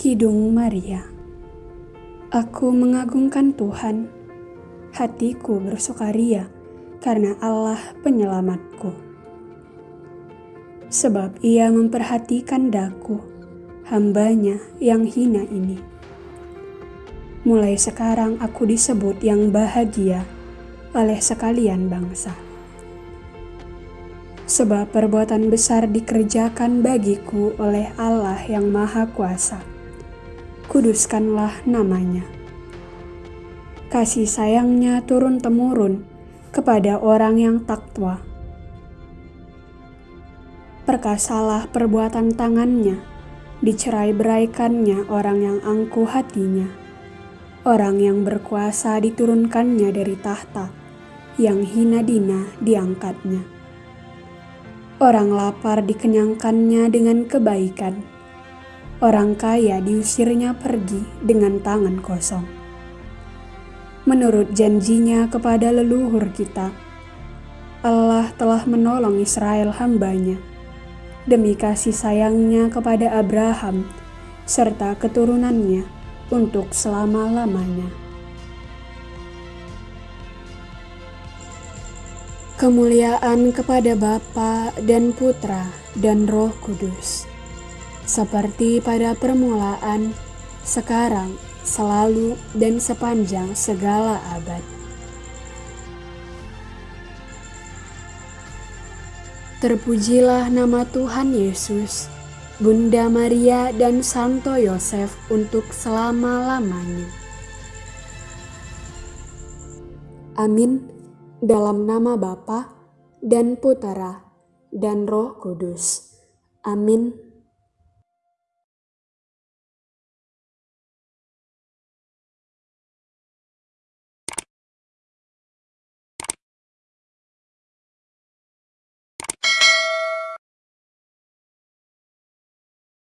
Kidung Maria Aku mengagungkan Tuhan, hatiku bersukaria karena Allah penyelamatku. Sebab ia memperhatikan daku, hambanya yang hina ini. Mulai sekarang aku disebut yang bahagia oleh sekalian bangsa. Sebab perbuatan besar dikerjakan bagiku oleh Allah yang Maha Kuasa kuduskanlah namanya. Kasih sayangnya turun-temurun kepada orang yang takwa. Perkasalah perbuatan tangannya, dicerai beraikannya orang yang angkuh hatinya. Orang yang berkuasa diturunkannya dari tahta, yang hina dina diangkatnya. Orang lapar dikenyangkannya dengan kebaikan orang kaya diusirnya pergi dengan tangan kosong. Menurut janjinya kepada leluhur kita, Allah telah menolong Israel hambanya demi kasih sayangnya kepada Abraham serta keturunannya untuk selama-lamanya. Kemuliaan kepada Bapa dan Putra dan Roh Kudus seperti pada permulaan, sekarang, selalu, dan sepanjang segala abad. Terpujilah nama Tuhan Yesus, Bunda Maria, dan Santo Yosef untuk selama-lamanya. Amin. Dalam nama Bapa dan Putera dan Roh Kudus. Amin.